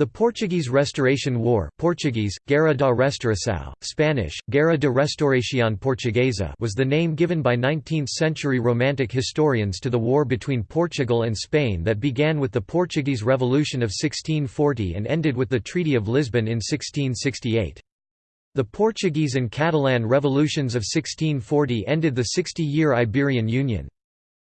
The Portuguese Restoration War Portuguese, Guerra da Restauração, Spanish, Guerra de Restauración Portuguesa was the name given by 19th-century Romantic historians to the war between Portugal and Spain that began with the Portuguese Revolution of 1640 and ended with the Treaty of Lisbon in 1668. The Portuguese and Catalan revolutions of 1640 ended the 60-year Iberian Union.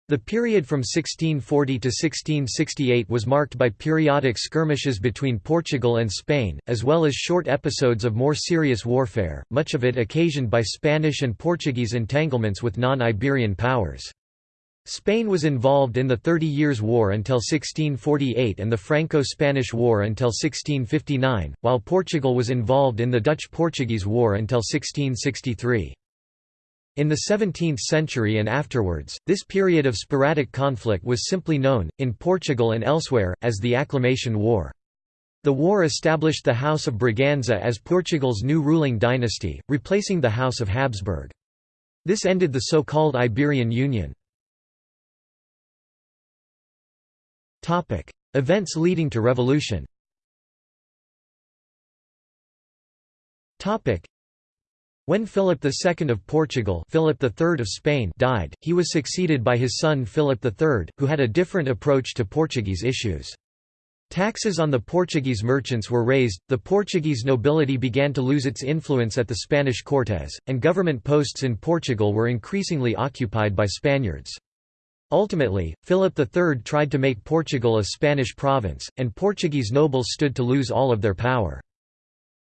The period from 1640 to 1668 was marked by periodic skirmishes between Portugal and Spain, as well as short episodes of more serious warfare, much of it occasioned by Spanish and Portuguese entanglements with non-Iberian powers. Spain was involved in the Thirty Years' War until 1648 and the Franco-Spanish War until 1659, while Portugal was involved in the Dutch-Portuguese War until 1663. In the 17th century and afterwards, this period of sporadic conflict was simply known, in Portugal and elsewhere, as the Acclamation War. The war established the House of Braganza as Portugal's new ruling dynasty, replacing the House of Habsburg. This ended the so-called Iberian Union. Events leading to revolution when Philip II of Portugal Philip III of Spain died, he was succeeded by his son Philip III, who had a different approach to Portuguese issues. Taxes on the Portuguese merchants were raised, the Portuguese nobility began to lose its influence at the Spanish Cortes, and government posts in Portugal were increasingly occupied by Spaniards. Ultimately, Philip III tried to make Portugal a Spanish province, and Portuguese nobles stood to lose all of their power.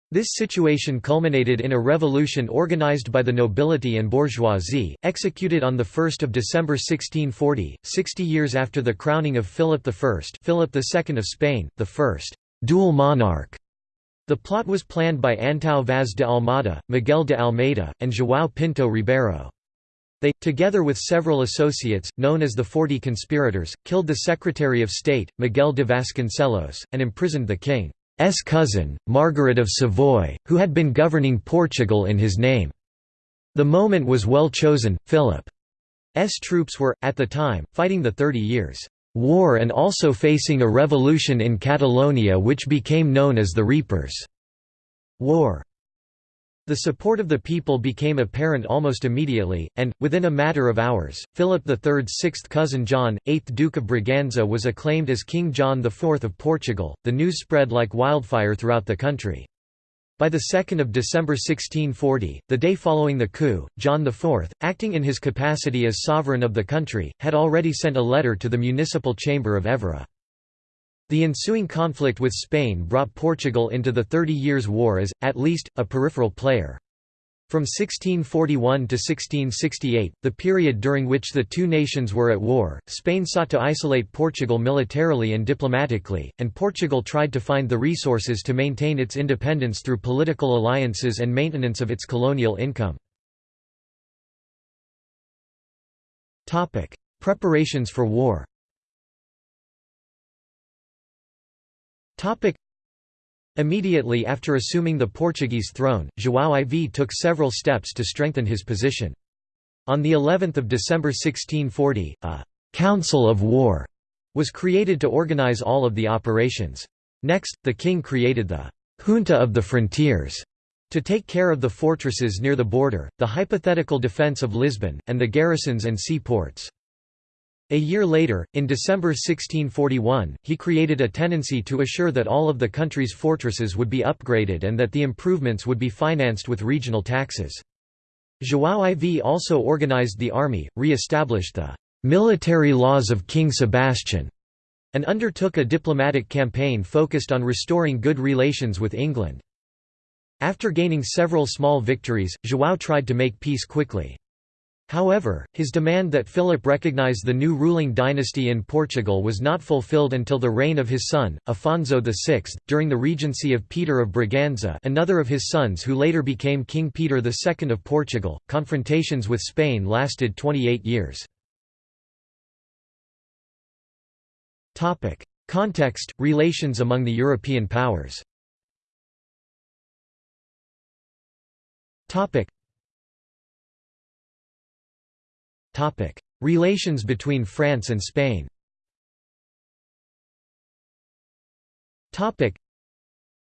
This situation culminated in a revolution organized by the nobility and bourgeoisie, executed on 1 December 1640, 60 years after the crowning of Philip I Philip II of Spain, the first «dual monarch». The plot was planned by Antão Vaz de Almada, Miguel de Almeida, and João Pinto Ribeiro. They, together with several associates, known as the Forty Conspirators, killed the Secretary of State, Miguel de Vasconcelos, and imprisoned the king. S cousin, Margaret of Savoy, who had been governing Portugal in his name. The moment was well chosen, Philip's troops were, at the time, fighting the Thirty Years' War and also facing a revolution in Catalonia which became known as the Reapers' War. The support of the people became apparent almost immediately, and, within a matter of hours, Philip III's sixth cousin John, 8th Duke of Braganza was acclaimed as King John IV of Portugal. The news spread like wildfire throughout the country. By 2 December 1640, the day following the coup, John IV, acting in his capacity as sovereign of the country, had already sent a letter to the municipal chamber of Évora. The ensuing conflict with Spain brought Portugal into the Thirty Years' War as, at least, a peripheral player. From 1641 to 1668, the period during which the two nations were at war, Spain sought to isolate Portugal militarily and diplomatically, and Portugal tried to find the resources to maintain its independence through political alliances and maintenance of its colonial income. Preparations for war Topic. Immediately after assuming the Portuguese throne, João IV took several steps to strengthen his position. On the 11th of December 1640, a «Council of War» was created to organize all of the operations. Next, the king created the «Junta of the Frontiers» to take care of the fortresses near the border, the hypothetical defence of Lisbon, and the garrisons and seaports. A year later, in December 1641, he created a tenancy to assure that all of the country's fortresses would be upgraded and that the improvements would be financed with regional taxes. João IV also organized the army, re-established the «military laws of King Sebastian» and undertook a diplomatic campaign focused on restoring good relations with England. After gaining several small victories, João tried to make peace quickly. However, his demand that Philip recognize the new ruling dynasty in Portugal was not fulfilled until the reign of his son, Afonso VI, during the regency of Peter of Braganza another of his sons who later became King Peter II of Portugal. Confrontations with Spain lasted 28 years. Context – Relations among the European powers Relations between France and Spain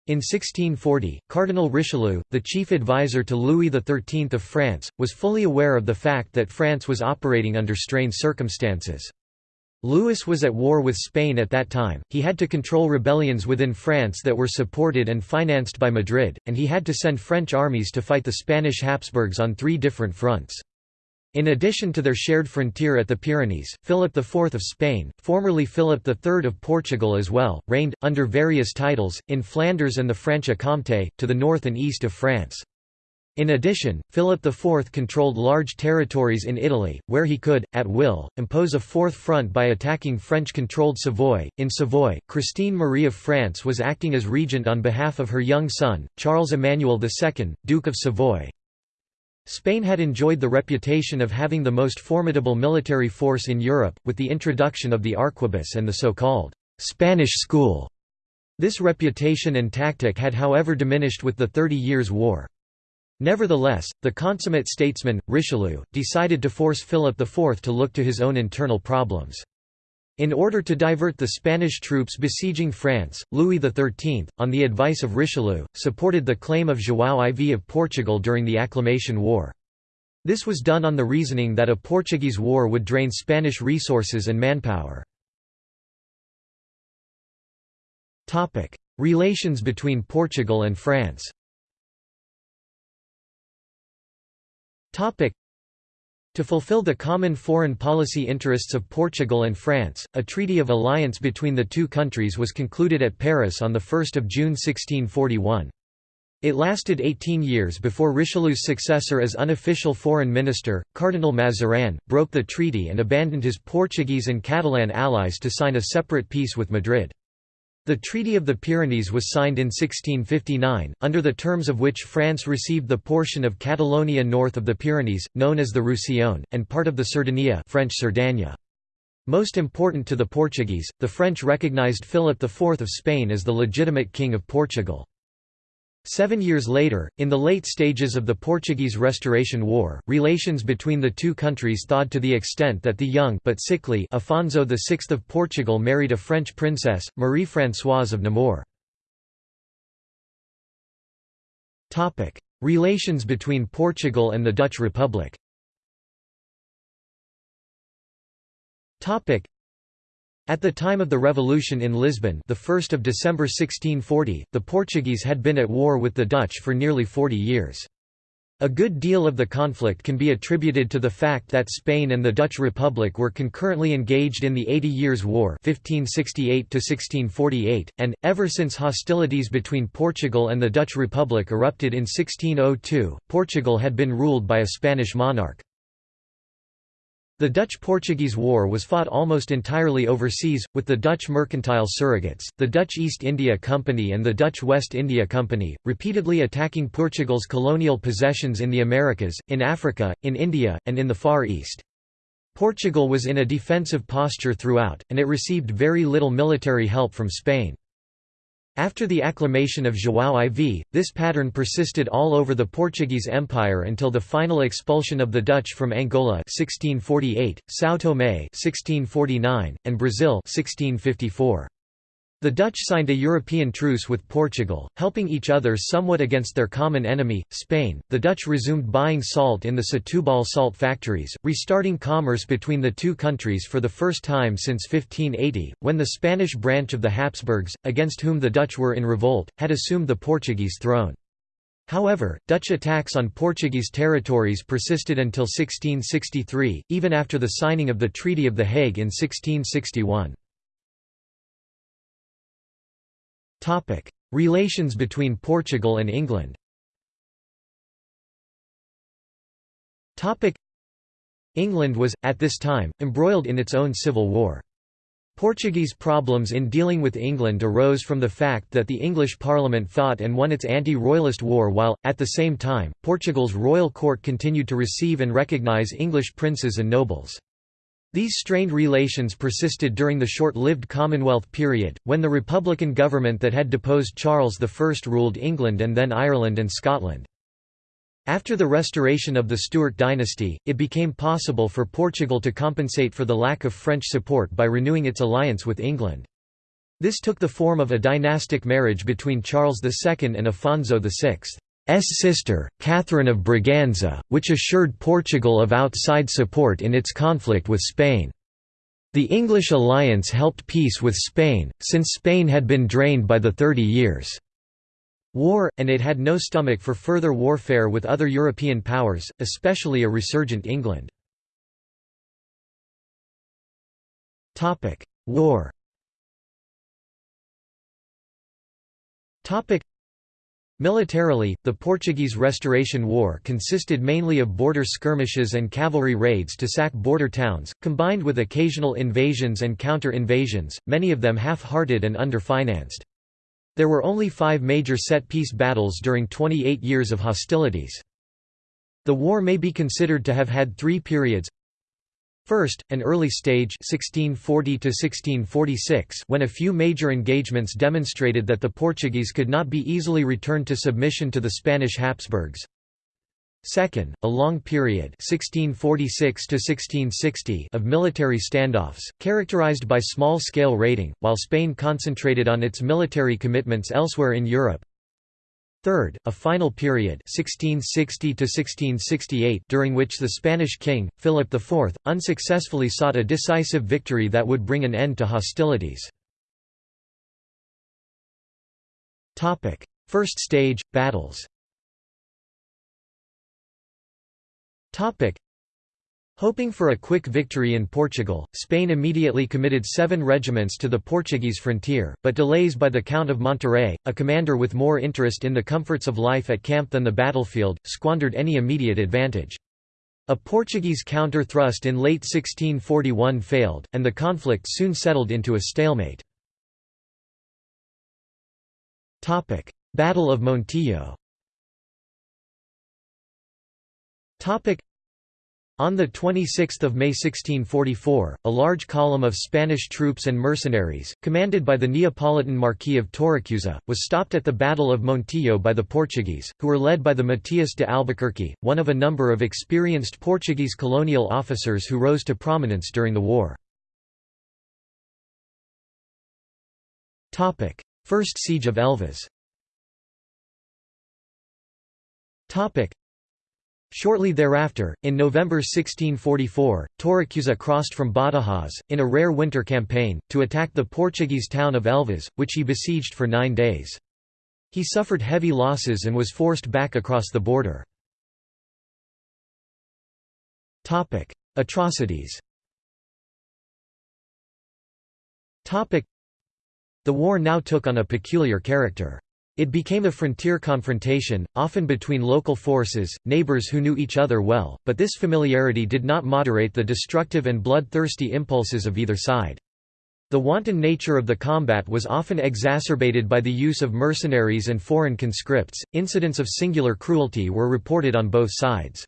In 1640, Cardinal Richelieu, the chief advisor to Louis XIII of France, was fully aware of the fact that France was operating under strained circumstances. Louis was at war with Spain at that time, he had to control rebellions within France that were supported and financed by Madrid, and he had to send French armies to fight the Spanish Habsburgs on three different fronts. In addition to their shared frontier at the Pyrenees, Philip IV of Spain, formerly Philip III of Portugal as well, reigned, under various titles, in Flanders and the Franche-Comté, to the north and east of France. In addition, Philip IV controlled large territories in Italy, where he could, at will, impose a fourth front by attacking French-controlled Savoy. In Savoy, Christine Marie of France was acting as regent on behalf of her young son, Charles Emmanuel II, Duke of Savoy, Spain had enjoyed the reputation of having the most formidable military force in Europe, with the introduction of the arquebus and the so-called «Spanish school». This reputation and tactic had however diminished with the Thirty Years' War. Nevertheless, the consummate statesman, Richelieu, decided to force Philip IV to look to his own internal problems. In order to divert the Spanish troops besieging France, Louis XIII, on the advice of Richelieu, supported the claim of João IV of Portugal during the Acclamation War. This was done on the reasoning that a Portuguese war would drain Spanish resources and manpower. Relations between Portugal and France to fulfill the common foreign policy interests of Portugal and France, a treaty of alliance between the two countries was concluded at Paris on 1 June 1641. It lasted 18 years before Richelieu's successor as unofficial foreign minister, Cardinal Mazarin, broke the treaty and abandoned his Portuguese and Catalan allies to sign a separate peace with Madrid. The Treaty of the Pyrenees was signed in 1659, under the terms of which France received the portion of Catalonia north of the Pyrenees, known as the Roussillon, and part of the Cerdanya French Cerdagne. Most important to the Portuguese, the French recognized Philip IV of Spain as the legitimate king of Portugal. Seven years later, in the late stages of the Portuguese Restoration War, relations between the two countries thawed to the extent that the young but sickly Afonso VI of Portugal married a French princess, Marie-Françoise of Nemours. Relations between Portugal and the Dutch Republic at the time of the revolution in Lisbon the 1st of December 1640, the Portuguese had been at war with the Dutch for nearly 40 years. A good deal of the conflict can be attributed to the fact that Spain and the Dutch Republic were concurrently engaged in the Eighty Years' War 1568 and, ever since hostilities between Portugal and the Dutch Republic erupted in 1602, Portugal had been ruled by a Spanish monarch. The Dutch–Portuguese War was fought almost entirely overseas, with the Dutch mercantile surrogates, the Dutch East India Company and the Dutch West India Company, repeatedly attacking Portugal's colonial possessions in the Americas, in Africa, in India, and in the Far East. Portugal was in a defensive posture throughout, and it received very little military help from Spain. After the acclamation of João IV, this pattern persisted all over the Portuguese Empire until the final expulsion of the Dutch from Angola 1648, São Tomé 1649, and Brazil 1654. The Dutch signed a European truce with Portugal, helping each other somewhat against their common enemy, Spain. The Dutch resumed buying salt in the Setúbal salt factories, restarting commerce between the two countries for the first time since 1580, when the Spanish branch of the Habsburgs, against whom the Dutch were in revolt, had assumed the Portuguese throne. However, Dutch attacks on Portuguese territories persisted until 1663, even after the signing of the Treaty of The Hague in 1661. Topic: Relations between Portugal and England. Topic: England was at this time embroiled in its own civil war. Portuguese problems in dealing with England arose from the fact that the English Parliament fought and won its anti-royalist war while, at the same time, Portugal's royal court continued to receive and recognise English princes and nobles. These strained relations persisted during the short-lived Commonwealth period, when the Republican government that had deposed Charles I ruled England and then Ireland and Scotland. After the restoration of the Stuart dynasty, it became possible for Portugal to compensate for the lack of French support by renewing its alliance with England. This took the form of a dynastic marriage between Charles II and Afonso VI's sister, Catherine of Braganza, which assured Portugal of outside support in its conflict with Spain. The English alliance helped peace with Spain, since Spain had been drained by the Thirty Years' War, and it had no stomach for further warfare with other European powers, especially a resurgent England. War Militarily, the Portuguese Restoration War consisted mainly of border skirmishes and cavalry raids to sack border towns, combined with occasional invasions and counter-invasions, many of them half-hearted and under-financed. There were only five major set-piece battles during 28 years of hostilities. The war may be considered to have had three periods First, an early stage 1640 when a few major engagements demonstrated that the Portuguese could not be easily returned to submission to the Spanish Habsburgs. Second, a long period 1646 of military standoffs, characterized by small-scale raiding, while Spain concentrated on its military commitments elsewhere in Europe. Third, a final period 1660 during which the Spanish king, Philip IV, unsuccessfully sought a decisive victory that would bring an end to hostilities. First stage, battles Hoping for a quick victory in Portugal, Spain immediately committed seven regiments to the Portuguese frontier, but delays by the Count of Monterrey, a commander with more interest in the comforts of life at camp than the battlefield, squandered any immediate advantage. A Portuguese counter-thrust in late 1641 failed, and the conflict soon settled into a stalemate. Battle of Montijo on 26 May 1644, a large column of Spanish troops and mercenaries, commanded by the Neapolitan Marquis of Torrecusa, was stopped at the Battle of Montijo by the Portuguese, who were led by the Matias de Albuquerque, one of a number of experienced Portuguese colonial officers who rose to prominence during the war. First Siege of Elvas Shortly thereafter, in November 1644, Torrecusa crossed from Badajoz, in a rare winter campaign, to attack the Portuguese town of Elvas, which he besieged for nine days. He suffered heavy losses and was forced back across the border. Atrocities The war now took on a peculiar character. It became a frontier confrontation, often between local forces, neighbors who knew each other well, but this familiarity did not moderate the destructive and bloodthirsty impulses of either side. The wanton nature of the combat was often exacerbated by the use of mercenaries and foreign conscripts. Incidents of singular cruelty were reported on both sides.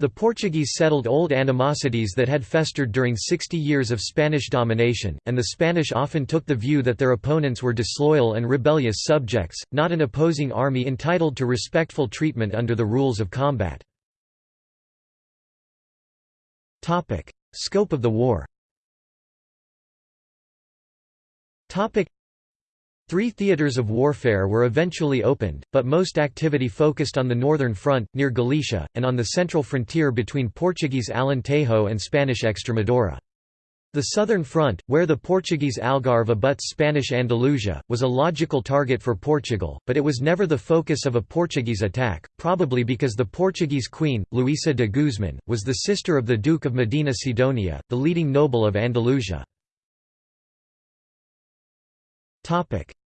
The Portuguese settled old animosities that had festered during 60 years of Spanish domination, and the Spanish often took the view that their opponents were disloyal and rebellious subjects, not an opposing army entitled to respectful treatment under the rules of combat. Scope of the war Three theatres of warfare were eventually opened, but most activity focused on the northern front, near Galicia, and on the central frontier between Portuguese Alentejo and Spanish Extremadura. The southern front, where the Portuguese Algarve abuts Spanish Andalusia, was a logical target for Portugal, but it was never the focus of a Portuguese attack, probably because the Portuguese queen, Luisa de Guzman, was the sister of the Duke of Medina Sidonia, the leading noble of Andalusia.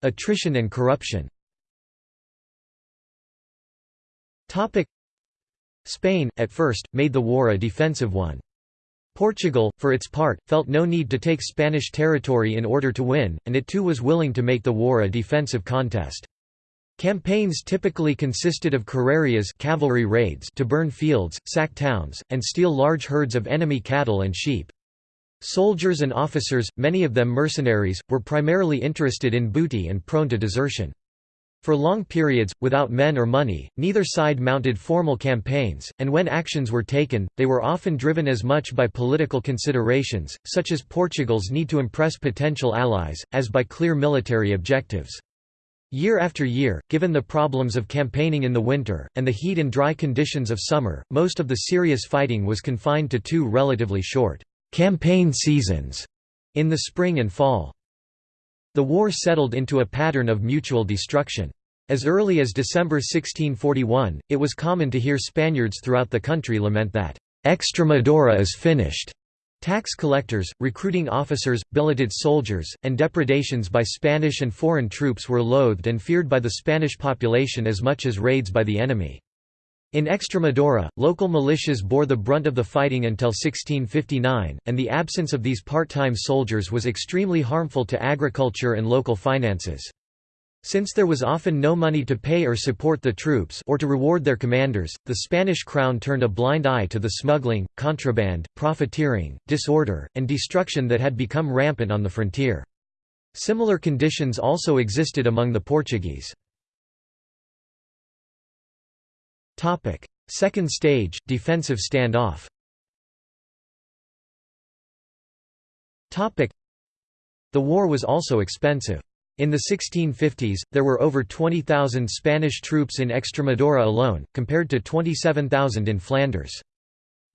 Attrition and corruption Spain, at first, made the war a defensive one. Portugal, for its part, felt no need to take Spanish territory in order to win, and it too was willing to make the war a defensive contest. Campaigns typically consisted of carrerias cavalry raids to burn fields, sack towns, and steal large herds of enemy cattle and sheep. Soldiers and officers, many of them mercenaries, were primarily interested in booty and prone to desertion. For long periods, without men or money, neither side mounted formal campaigns, and when actions were taken, they were often driven as much by political considerations, such as Portugal's need to impress potential allies, as by clear military objectives. Year after year, given the problems of campaigning in the winter, and the heat and dry conditions of summer, most of the serious fighting was confined to two relatively short campaign seasons in the spring and fall. The war settled into a pattern of mutual destruction. As early as December 1641, it was common to hear Spaniards throughout the country lament that, "'Extremadura is finished' Tax collectors, recruiting officers, billeted soldiers, and depredations by Spanish and foreign troops were loathed and feared by the Spanish population as much as raids by the enemy. In Extremadura, local militias bore the brunt of the fighting until 1659, and the absence of these part-time soldiers was extremely harmful to agriculture and local finances. Since there was often no money to pay or support the troops or to reward their commanders, the Spanish crown turned a blind eye to the smuggling, contraband, profiteering, disorder, and destruction that had become rampant on the frontier. Similar conditions also existed among the Portuguese. Second stage, defensive standoff The war was also expensive. In the 1650s, there were over 20,000 Spanish troops in Extremadura alone, compared to 27,000 in Flanders.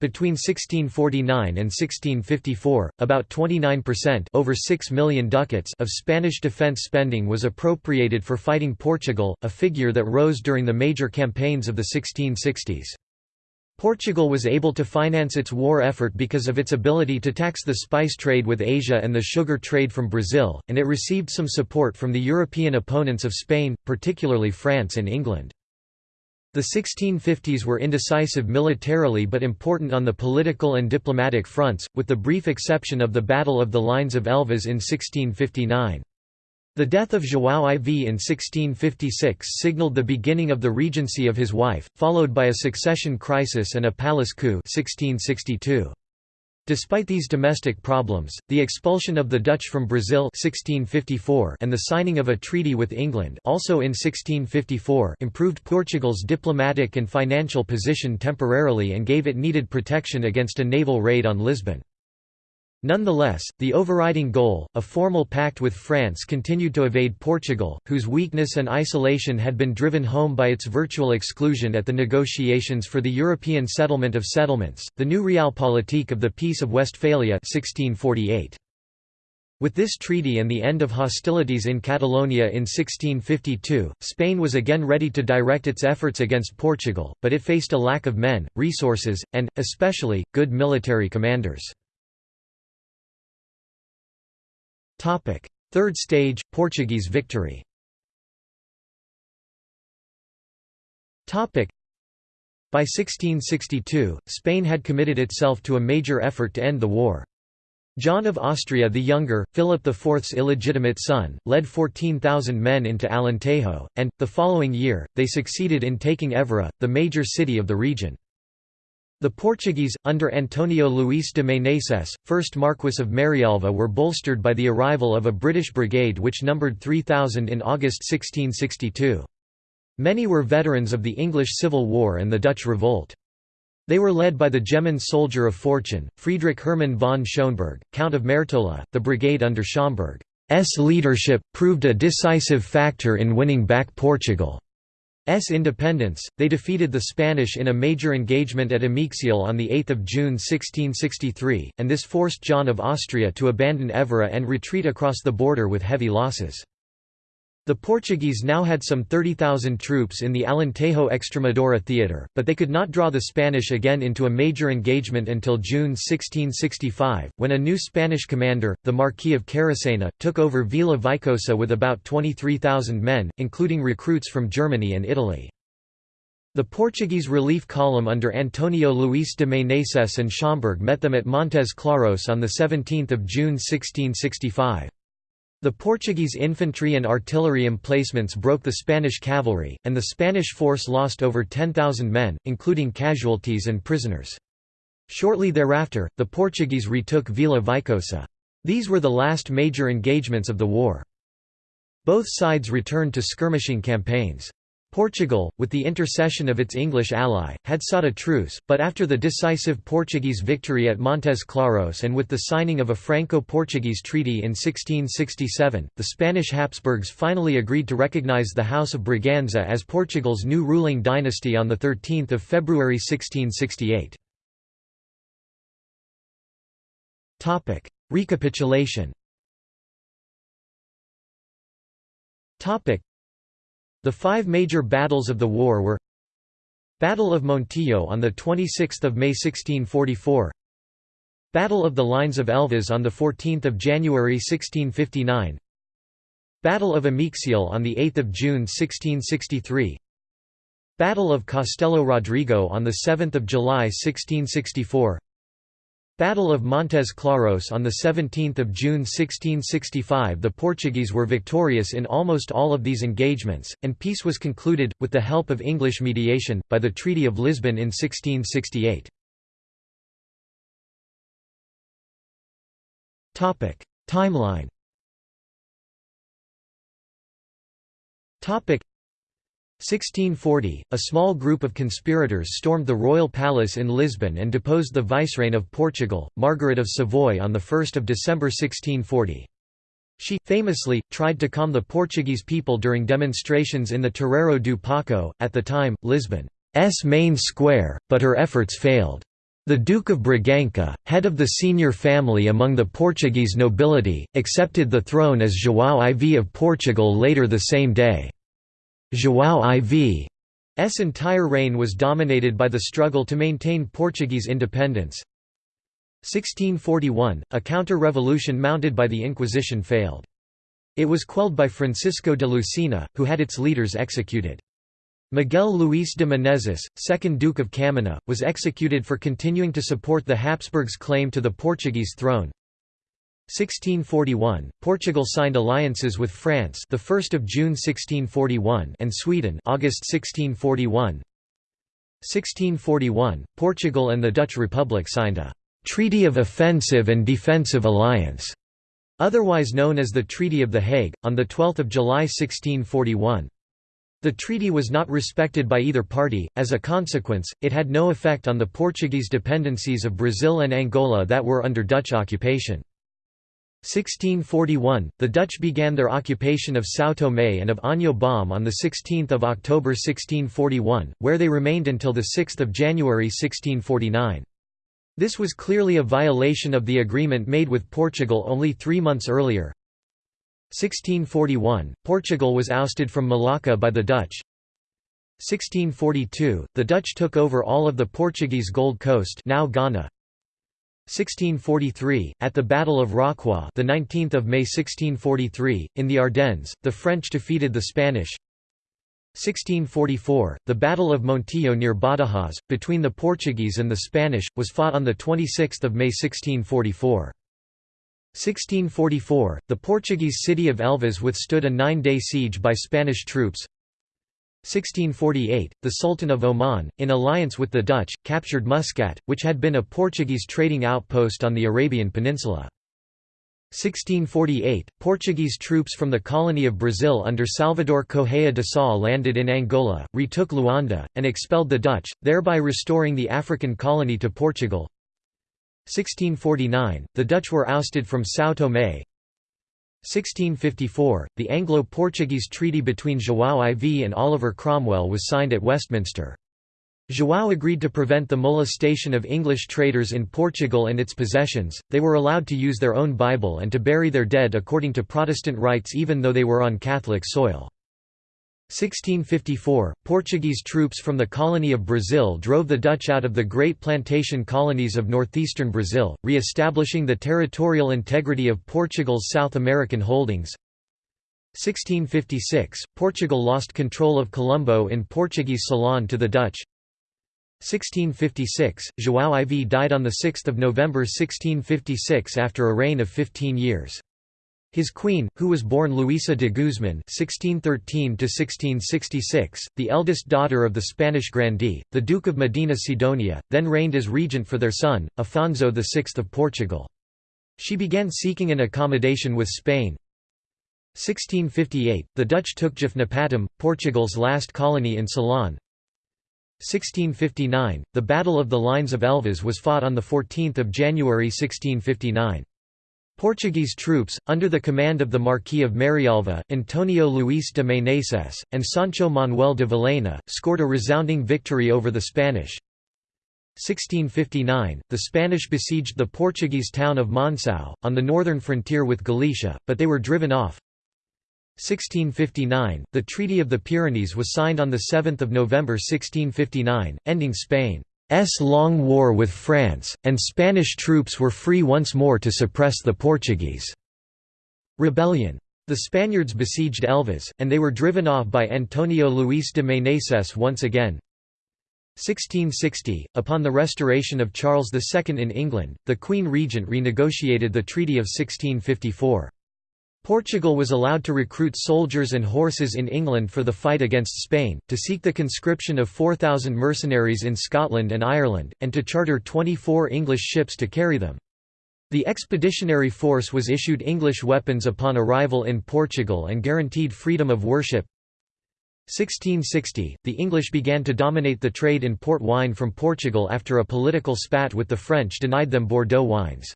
Between 1649 and 1654, about 29% over 6 million ducats of Spanish defense spending was appropriated for fighting Portugal, a figure that rose during the major campaigns of the 1660s. Portugal was able to finance its war effort because of its ability to tax the spice trade with Asia and the sugar trade from Brazil, and it received some support from the European opponents of Spain, particularly France and England. The 1650s were indecisive militarily but important on the political and diplomatic fronts, with the brief exception of the Battle of the Lines of Elvas in 1659. The death of João IV in 1656 signalled the beginning of the regency of his wife, followed by a succession crisis and a palace coup 1662. Despite these domestic problems, the expulsion of the Dutch from Brazil 1654 and the signing of a treaty with England also in 1654 improved Portugal's diplomatic and financial position temporarily and gave it needed protection against a naval raid on Lisbon. Nonetheless, the overriding goal, a formal pact with France continued to evade Portugal, whose weakness and isolation had been driven home by its virtual exclusion at the negotiations for the European settlement of settlements, the new realpolitik of the Peace of Westphalia 1648. With this treaty and the end of hostilities in Catalonia in 1652, Spain was again ready to direct its efforts against Portugal, but it faced a lack of men, resources, and, especially, good military commanders. Third stage, Portuguese victory by 1662, Spain had committed itself to a major effort to end the war. John of Austria the Younger, Philip IV's illegitimate son, led 14,000 men into Alentejo, and, the following year, they succeeded in taking Évora, the major city of the region. The Portuguese, under Antonio Luís de Meneses, 1st Marquess of Marialva were bolstered by the arrival of a British brigade which numbered 3,000 in August 1662. Many were veterans of the English Civil War and the Dutch Revolt. They were led by the German soldier of fortune, Friedrich Hermann von Schoenberg, Count of Mertola. The brigade under Schomberg's leadership proved a decisive factor in winning back Portugal. S independence, they defeated the Spanish in a major engagement at Ameixial on 8 June 1663, and this forced John of Austria to abandon Évora and retreat across the border with heavy losses. The Portuguese now had some 30,000 troops in the Alentejo Extremadura theatre, but they could not draw the Spanish again into a major engagement until June 1665, when a new Spanish commander, the Marquis of Caracena, took over Vila Viçosa with about 23,000 men, including recruits from Germany and Italy. The Portuguese relief column under Antonio Luís de Meneses and Schomberg met them at Montes Claros on 17 June 1665. The Portuguese infantry and artillery emplacements broke the Spanish cavalry, and the Spanish force lost over 10,000 men, including casualties and prisoners. Shortly thereafter, the Portuguese retook Vila Viçosa. These were the last major engagements of the war. Both sides returned to skirmishing campaigns. Portugal, with the intercession of its English ally, had sought a truce, but after the decisive Portuguese victory at Montes Claros and with the signing of a Franco-Portuguese treaty in 1667, the Spanish Habsburgs finally agreed to recognize the House of Braganza as Portugal's new ruling dynasty on 13 February 1668. Recapitulation the five major battles of the war were Battle of Montijo on 26 May 1644 Battle of the Lines of Elvas on 14 January 1659 Battle of Ameixial on 8 June 1663 Battle of Castelo Rodrigo on 7 July 1664 Battle of Montes Claros on 17 June 1665 The Portuguese were victorious in almost all of these engagements, and peace was concluded, with the help of English mediation, by the Treaty of Lisbon in 1668. Timeline 1640, a small group of conspirators stormed the royal palace in Lisbon and deposed the vicereine of Portugal, Margaret of Savoy on 1 December 1640. She, famously, tried to calm the Portuguese people during demonstrations in the Terreiro do Paço, at the time, Lisbon's main square, but her efforts failed. The Duke of Bragança, head of the senior family among the Portuguese nobility, accepted the throne as João IV of Portugal later the same day. João IV's entire reign was dominated by the struggle to maintain Portuguese independence. 1641, a counter-revolution mounted by the Inquisition failed. It was quelled by Francisco de Lucena, who had its leaders executed. Miguel Luís de Menezes, 2nd Duke of Caminha, was executed for continuing to support the Habsburgs' claim to the Portuguese throne. 1641, Portugal signed alliances with France, the 1st of June 1641, and Sweden, August 1641. 1641, Portugal and the Dutch Republic signed a Treaty of Offensive and Defensive Alliance, otherwise known as the Treaty of The Hague, on the 12th of July 1641. The treaty was not respected by either party, as a consequence, it had no effect on the Portuguese dependencies of Brazil and Angola that were under Dutch occupation. 1641, the Dutch began their occupation of São Tomé and of Ano Bom on 16 October 1641, where they remained until 6 January 1649. This was clearly a violation of the agreement made with Portugal only three months earlier. 1641, Portugal was ousted from Malacca by the Dutch. 1642, the Dutch took over all of the Portuguese Gold Coast now Ghana. 1643, at the Battle of Rocroi, the 19th of May 1643, in the Ardennes, the French defeated the Spanish. 1644, the Battle of Montijo near Badajoz, between the Portuguese and the Spanish, was fought on the 26th of May 1644. 1644, the Portuguese city of Elvas withstood a nine-day siege by Spanish troops. 1648, the Sultan of Oman, in alliance with the Dutch, captured Muscat, which had been a Portuguese trading outpost on the Arabian Peninsula. 1648, Portuguese troops from the colony of Brazil under Salvador Correia de Sá landed in Angola, retook Luanda, and expelled the Dutch, thereby restoring the African colony to Portugal. 1649, the Dutch were ousted from São Tomé, 1654, the Anglo-Portuguese treaty between João IV and Oliver Cromwell was signed at Westminster. João agreed to prevent the molestation of English traders in Portugal and its possessions, they were allowed to use their own Bible and to bury their dead according to Protestant rites even though they were on Catholic soil. 1654, Portuguese troops from the colony of Brazil drove the Dutch out of the great plantation colonies of northeastern Brazil, re-establishing the territorial integrity of Portugal's South American holdings. 1656, Portugal lost control of Colombo in Portuguese Ceylon to the Dutch. 1656, João IV died on 6 November 1656 after a reign of 15 years. His queen, who was born Luisa de Guzman (1613–1666), the eldest daughter of the Spanish grandee, the Duke of Medina Sidonia, then reigned as regent for their son, Afonso VI of Portugal. She began seeking an accommodation with Spain. 1658, the Dutch took Jaffnapatam, Portugal's last colony in Ceylon. 1659, the Battle of the Lines of Elvas was fought on 14 January 1659. Portuguese troops, under the command of the Marquis of Marialva, Antonio Luís de Meneses, and Sancho Manuel de Vilhena, scored a resounding victory over the Spanish. 1659, the Spanish besieged the Portuguese town of Monção, on the northern frontier with Galicia, but they were driven off. 1659, the Treaty of the Pyrenees was signed on 7 November 1659, ending Spain's long war with France, and Spanish troops were free once more to suppress the Portuguese rebellion. The Spaniards besieged Elvas, and they were driven off by Antonio Luís de Meneses once again. 1660, upon the restoration of Charles II in England, the Queen Regent renegotiated the Treaty of 1654. Portugal was allowed to recruit soldiers and horses in England for the fight against Spain, to seek the conscription of 4,000 mercenaries in Scotland and Ireland, and to charter 24 English ships to carry them. The expeditionary force was issued English weapons upon arrival in Portugal and guaranteed freedom of worship. 1660, the English began to dominate the trade in port wine from Portugal after a political spat with the French denied them Bordeaux wines.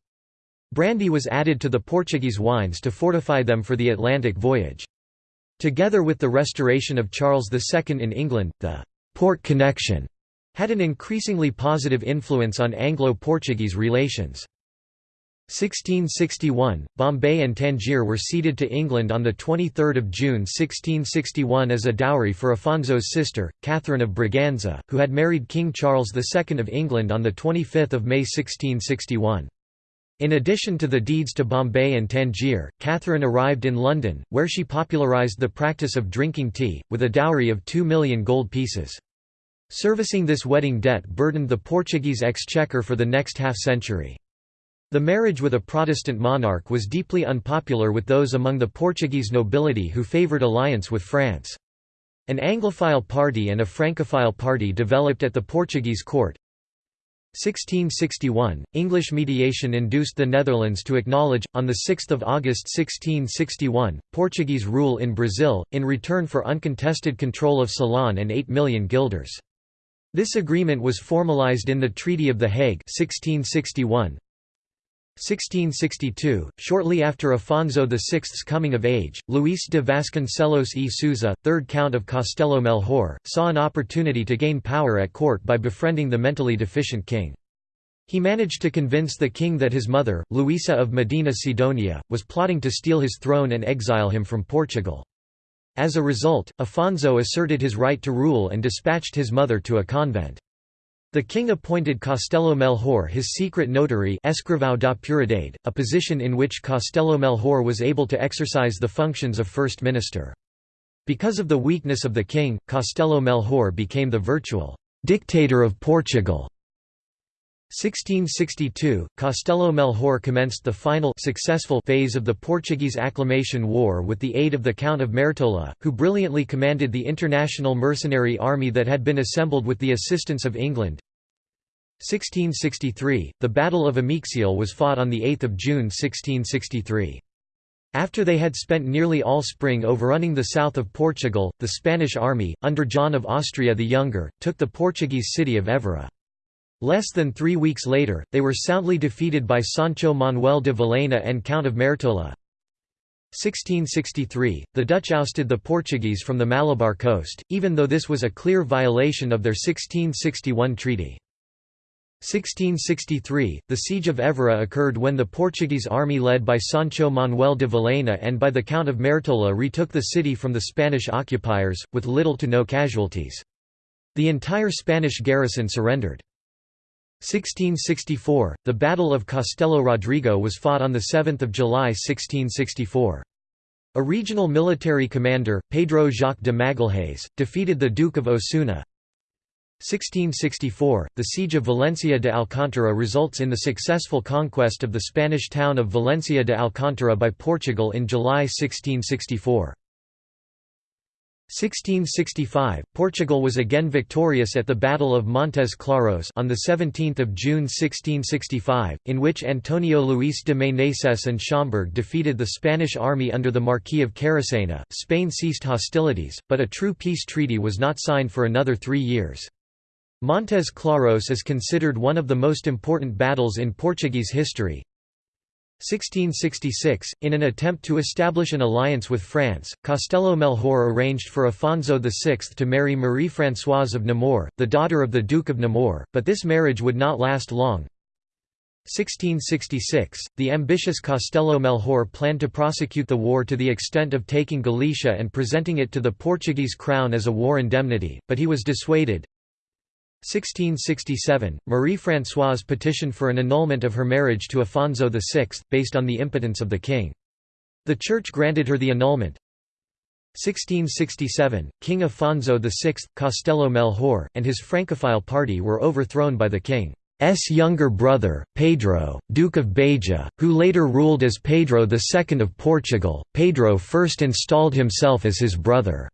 Brandy was added to the Portuguese wines to fortify them for the Atlantic voyage. Together with the restoration of Charles II in England, the «port connection» had an increasingly positive influence on Anglo-Portuguese relations. 1661, Bombay and Tangier were ceded to England on 23 June 1661 as a dowry for Afonso's sister, Catherine of Braganza, who had married King Charles II of England on 25 May 1661. In addition to the deeds to Bombay and Tangier, Catherine arrived in London, where she popularised the practice of drinking tea, with a dowry of two million gold pieces. Servicing this wedding debt burdened the Portuguese exchequer for the next half-century. The marriage with a Protestant monarch was deeply unpopular with those among the Portuguese nobility who favoured alliance with France. An Anglophile party and a Francophile party developed at the Portuguese court, 1661, English mediation induced the Netherlands to acknowledge, on 6 August 1661, Portuguese rule in Brazil, in return for uncontested control of Ceylon and 8 million guilders. This agreement was formalized in the Treaty of The Hague 1661. 1662, shortly after Afonso VI's coming of age, Luís de Vasconcelos e Sousa, third Count of Castelo Melhor, saw an opportunity to gain power at court by befriending the mentally deficient king. He managed to convince the king that his mother, Luisa of Medina Sidonia, was plotting to steal his throne and exile him from Portugal. As a result, Afonso asserted his right to rule and dispatched his mother to a convent. The king appointed Castelo Melhor his secret notary a position in which Castelo Melhor was able to exercise the functions of first minister. Because of the weakness of the king, Castelo Melhor became the virtual «dictator of Portugal». 1662, Castelo Melhor commenced the final successful phase of the Portuguese Acclamation War with the aid of the Count of Mertola, who brilliantly commanded the international mercenary army that had been assembled with the assistance of England. 1663, the Battle of Ameixial was fought on 8 June 1663. After they had spent nearly all spring overrunning the south of Portugal, the Spanish army, under John of Austria the Younger, took the Portuguese city of Évora. Less than three weeks later, they were soundly defeated by Sancho Manuel de Vilhena and Count of Mertola. 1663, the Dutch ousted the Portuguese from the Malabar coast, even though this was a clear violation of their 1661 treaty. 1663, the Siege of Évora occurred when the Portuguese army led by Sancho Manuel de Vilhena and by the Count of Mertola retook the city from the Spanish occupiers, with little to no casualties. The entire Spanish garrison surrendered. 1664, the Battle of Castelo Rodrigo was fought on 7 July 1664. A regional military commander, Pedro Jacques de Magalhães, defeated the Duke of Osuna. 1664, the Siege of Valencia de Alcántara results in the successful conquest of the Spanish town of Valencia de Alcántara by Portugal in July 1664. 1665, Portugal was again victorious at the Battle of Montes Claros on 17 June 1665, in which Antonio Luis de Meneses and Schomberg defeated the Spanish army under the Marquis of Caracena. Spain ceased hostilities, but a true peace treaty was not signed for another three years. Montes Claros is considered one of the most important battles in Portuguese history, 1666, in an attempt to establish an alliance with France, Castelo Melhor arranged for Afonso VI to marry Marie-Françoise of Nemours, the daughter of the Duke of Nemours, but this marriage would not last long. 1666, the ambitious Castelo Melhor planned to prosecute the war to the extent of taking Galicia and presenting it to the Portuguese crown as a war indemnity, but he was dissuaded. 1667, Marie-Françoise petitioned for an annulment of her marriage to Afonso VI, based on the impotence of the king. The Church granted her the annulment. 1667, King Afonso VI, Castelo Melhor, and his Francophile party were overthrown by the king's younger brother, Pedro, Duke of Beja, who later ruled as Pedro II of Portugal. Pedro first installed himself as his brother.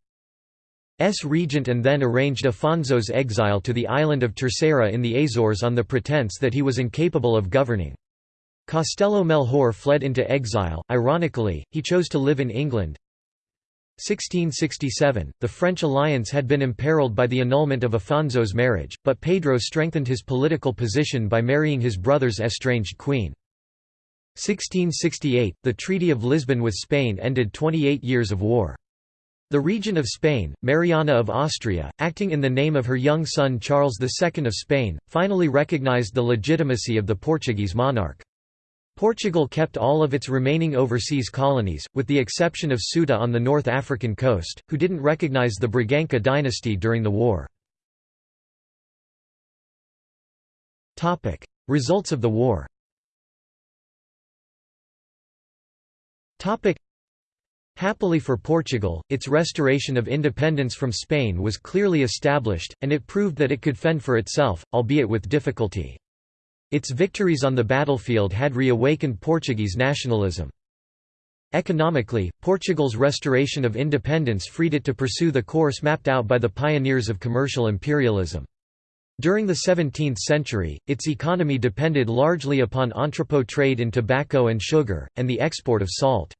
S regent and then arranged Afonso's exile to the island of Terceira in the Azores on the pretense that he was incapable of governing. Castelo Melhor fled into exile, ironically, he chose to live in England. 1667, the French alliance had been imperiled by the annulment of Afonso's marriage, but Pedro strengthened his political position by marrying his brother's estranged queen. 1668, the Treaty of Lisbon with Spain ended 28 years of war. The regent of Spain, Mariana of Austria, acting in the name of her young son Charles II of Spain, finally recognized the legitimacy of the Portuguese monarch. Portugal kept all of its remaining overseas colonies, with the exception of Ceuta on the North African coast, who didn't recognize the Braganca dynasty during the war. Results of the war Happily for Portugal, its restoration of independence from Spain was clearly established, and it proved that it could fend for itself, albeit with difficulty. Its victories on the battlefield had reawakened Portuguese nationalism. Economically, Portugal's restoration of independence freed it to pursue the course mapped out by the pioneers of commercial imperialism. During the 17th century, its economy depended largely upon entrepot trade in tobacco and sugar, and the export of salt.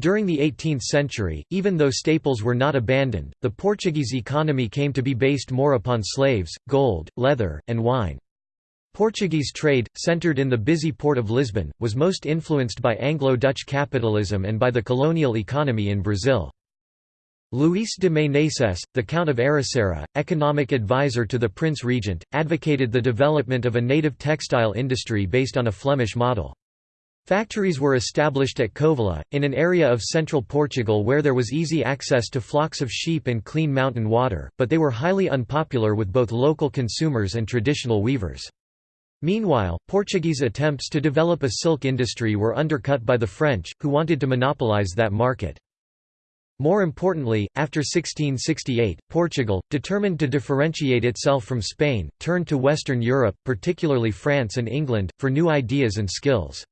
During the 18th century, even though staples were not abandoned, the Portuguese economy came to be based more upon slaves, gold, leather, and wine. Portuguese trade, centred in the busy port of Lisbon, was most influenced by Anglo-Dutch capitalism and by the colonial economy in Brazil. Luís de Meneses, the Count of Ericeira, economic advisor to the Prince Regent, advocated the development of a native textile industry based on a Flemish model. Factories were established at Covilhã, in an area of central Portugal where there was easy access to flocks of sheep and clean mountain water, but they were highly unpopular with both local consumers and traditional weavers. Meanwhile, Portuguese attempts to develop a silk industry were undercut by the French, who wanted to monopolize that market. More importantly, after 1668, Portugal, determined to differentiate itself from Spain, turned to Western Europe, particularly France and England, for new ideas and skills.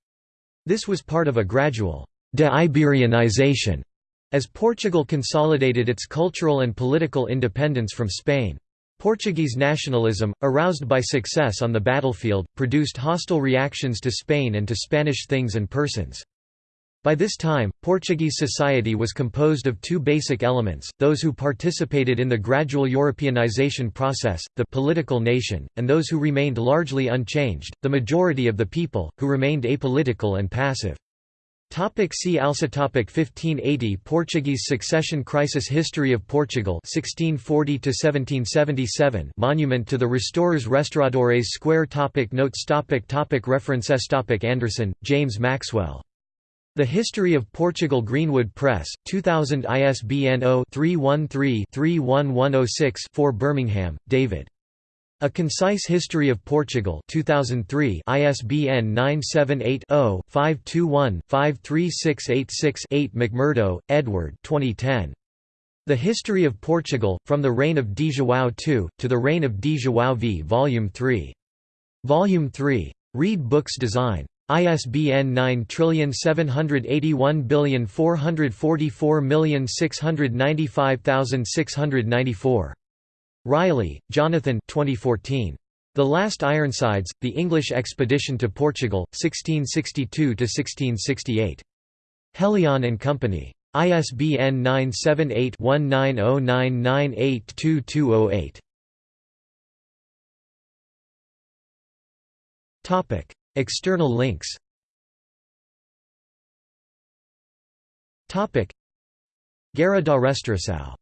This was part of a gradual de-Iberianization as Portugal consolidated its cultural and political independence from Spain. Portuguese nationalism, aroused by success on the battlefield, produced hostile reactions to Spain and to Spanish things and persons. By this time, Portuguese society was composed of two basic elements, those who participated in the gradual Europeanization process, the political nation, and those who remained largely unchanged, the majority of the people, who remained apolitical and passive. Topic see also topic 1580 Portuguese succession crisis History of Portugal 1640 1777 Monument to the Restorers Restauradores Square topic Notes topic topic References topic Anderson, James Maxwell the History of Portugal Greenwood Press, 2000 ISBN 0-313-31106-4 Birmingham, David. A Concise History of Portugal 2003 ISBN 978-0-521-53686-8 McMurdo, Edward 2010. The History of Portugal, From the Reign of Di João II, to the Reign of Di João V Volume 3. Volume 3. Read Books Design. ISBN 9781444695694. Riley, Jonathan 2014. The Last Ironsides, The English Expedition to Portugal, 1662–1668. Helion and Company. ISBN 978-1909982208. External links. Guerra da Restauração